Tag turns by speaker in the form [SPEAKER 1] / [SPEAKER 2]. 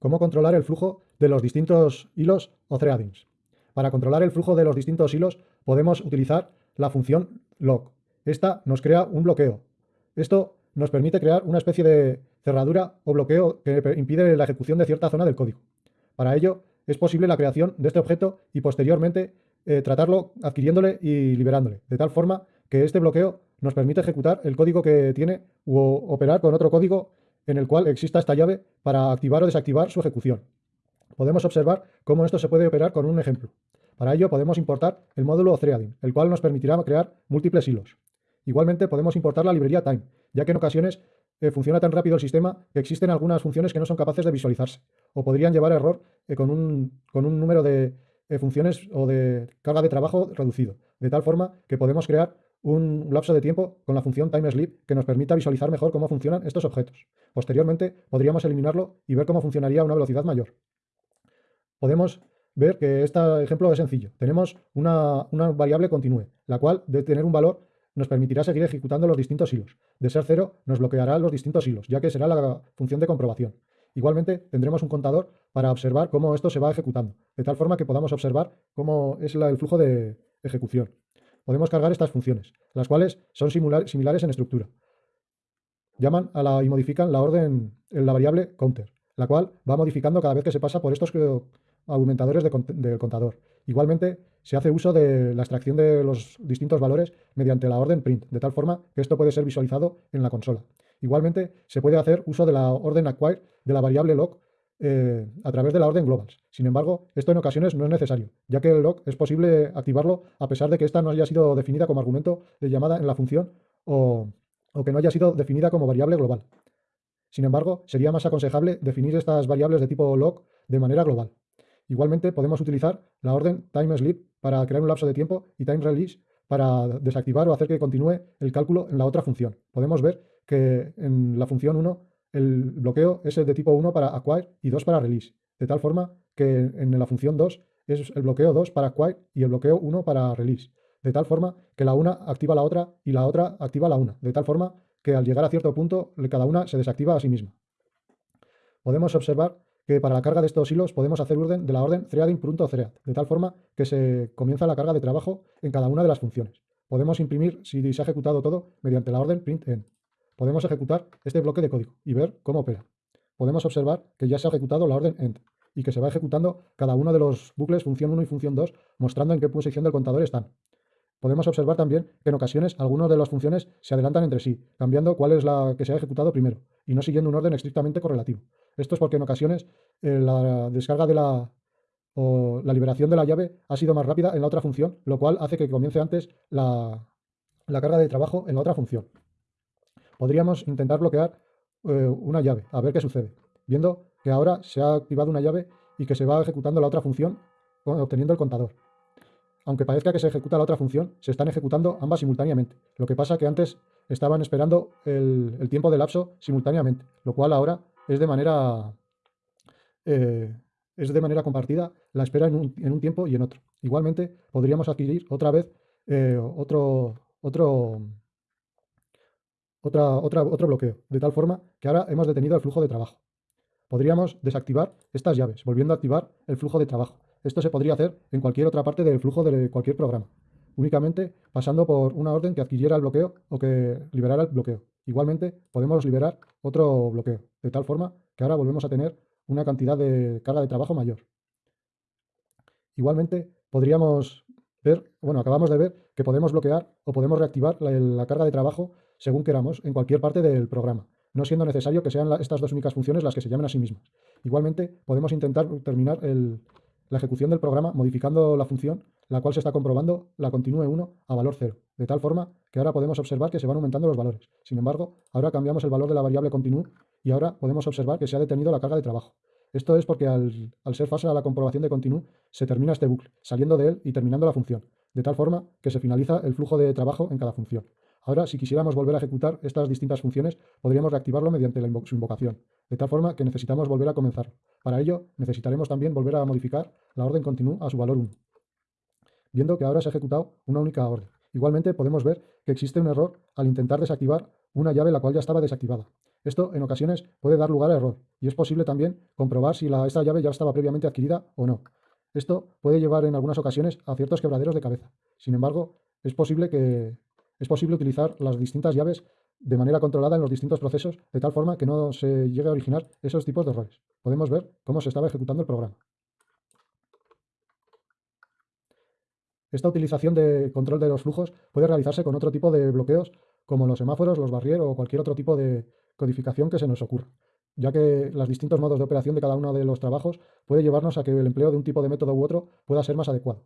[SPEAKER 1] cómo controlar el flujo de los distintos hilos o threadings. Para controlar el flujo de los distintos hilos podemos utilizar la función log. Esta nos crea un bloqueo. Esto nos permite crear una especie de cerradura o bloqueo que impide la ejecución de cierta zona del código. Para ello es posible la creación de este objeto y posteriormente eh, tratarlo adquiriéndole y liberándole, de tal forma que este bloqueo nos permite ejecutar el código que tiene o operar con otro código en el cual exista esta llave para activar o desactivar su ejecución. Podemos observar cómo esto se puede operar con un ejemplo. Para ello podemos importar el módulo threading, el cual nos permitirá crear múltiples hilos. Igualmente podemos importar la librería time, ya que en ocasiones eh, funciona tan rápido el sistema que existen algunas funciones que no son capaces de visualizarse o podrían llevar error eh, con, un, con, un, número de eh, funciones o de carga de trabajo reducido, de tal forma que podemos crear un lapso de tiempo con la función TimeSleep que nos permita visualizar mejor cómo funcionan estos objetos. Posteriormente podríamos eliminarlo y ver cómo funcionaría a una velocidad mayor. Podemos ver que este ejemplo es sencillo. Tenemos una, una variable continue, la cual de tener un valor nos permitirá seguir ejecutando los distintos hilos. De ser cero, nos bloqueará los distintos hilos, ya que será la función de comprobación. Igualmente, tendremos un contador para observar cómo esto se va ejecutando, de tal forma que podamos observar cómo es el flujo de ejecución podemos cargar estas funciones, las cuales son similares en estructura. Llaman a la, y modifican la orden en la variable counter, la cual va modificando cada vez que se pasa por estos aumentadores del contador. Igualmente, se hace uso de la extracción de los distintos valores mediante la orden print, de tal forma que esto puede ser visualizado en la consola. Igualmente, se puede hacer uso de la orden acquire de la variable log eh, a través de la orden globals. Sin embargo, esto en ocasiones no es necesario, ya que el log es posible activarlo a pesar de que ésta no haya sido definida como argumento de llamada en la función o, que no haya sido definida como variable global. Sin embargo, sería más aconsejable definir estas variables de tipo log de manera global. Igualmente, podemos utilizar la orden timesleep para crear un lapso de tiempo y timeRelease para desactivar o hacer que continúe el cálculo en la otra función. Podemos ver que en la función 1 el bloqueo es el de tipo 1 para acquire y 2 para release, de tal forma que en la función 2 es el bloqueo 2 para acquire y el bloqueo 1 para release, de tal forma que la una activa la otra y la otra activa la una, de tal forma que al llegar a cierto punto cada una se desactiva a sí misma. Podemos observar que para la carga de estos hilos podemos hacer orden de la orden threading.thread, de tal forma que se comienza la carga de trabajo en cada una de las funciones. Podemos imprimir si se ha ejecutado todo mediante la orden printenv podemos ejecutar este bloque de código y ver cómo opera. Podemos observar que ya se ha ejecutado la orden end y que se va ejecutando cada uno de los bucles función 1 y función 2, mostrando en qué posición del contador están. Podemos observar también que en ocasiones algunas de las funciones se adelantan entre sí, cambiando cuál es la que se ha ejecutado primero, y no siguiendo un orden estrictamente correlativo. Esto es porque en ocasiones eh, la descarga de la o la liberación de la llave ha sido más rápida en la otra función, lo cual hace que comience antes la carga de trabajo en la otra función podríamos intentar bloquear eh, una llave, a ver qué sucede, viendo que ahora se ha activado una llave y que se va ejecutando la otra función obteniendo el contador. Aunque parezca que se ejecuta la otra función, se están ejecutando ambas simultáneamente. Lo que pasa que antes estaban esperando el, tiempo de lapso simultáneamente, lo cual ahora es de manera, eh, es de manera compartida la espera en un, tiempo y en otro. Igualmente, podríamos adquirir otra vez eh, otro, otro otra, otra, otro bloqueo, de tal forma que ahora hemos detenido el flujo de trabajo. Podríamos desactivar estas llaves, volviendo a activar el flujo de trabajo. Esto se podría hacer en cualquier otra parte del flujo de cualquier programa, únicamente pasando por una orden que adquiriera el bloqueo o que liberara el bloqueo. Igualmente, podemos liberar otro bloqueo, de tal forma que ahora volvemos a tener una cantidad de carga de trabajo mayor. Igualmente, podríamos ver, bueno, acabamos de ver que podemos bloquear o podemos reactivar la carga de trabajo según queramos, en cualquier parte del programa, no siendo necesario que sean estas dos únicas funciones las que se llamen a sí mismas. Igualmente, podemos intentar terminar la ejecución del programa modificando la función, la cual se está comprobando la continúe 1 a valor 0, de tal forma que ahora podemos observar que se van aumentando los valores. Sin embargo, ahora cambiamos el valor de la variable continue y ahora podemos observar que se ha detenido la carga de trabajo. Esto es porque al, al ser fase a la comprobación de continue, se termina este bucle, saliendo de él y terminando la función, de tal forma que se finaliza el flujo de trabajo en cada función. Ahora, si quisiéramos volver a ejecutar estas distintas funciones, podríamos reactivarlo mediante su invocación, de tal forma que necesitamos volver a comenzar. Para ello, necesitaremos también volver a modificar la orden continue a su valor 1, viendo que ahora se ha ejecutado una única orden. Igualmente, podemos ver que existe un error al intentar desactivar una llave la cual ya estaba desactivada. Esto en ocasiones puede dar lugar a error y es posible también comprobar si la, esta llave ya estaba previamente adquirida o no. Esto puede llevar en algunas ocasiones a ciertos quebraderos de cabeza. Sin embargo, es posible, que, es posible utilizar las distintas llaves de manera controlada en los distintos procesos, de tal forma que no se llegue a originar esos tipos de errores. Podemos ver cómo se estaba ejecutando el programa. Esta utilización de control de los flujos puede realizarse con otro tipo de bloqueos, como los semáforos, los barrier o cualquier otro tipo de codificación que se nos ocurra, ya que los distintos modos de operación de cada uno de los trabajos puede llevarnos a que el empleo de un tipo de método u otro pueda ser más adecuado.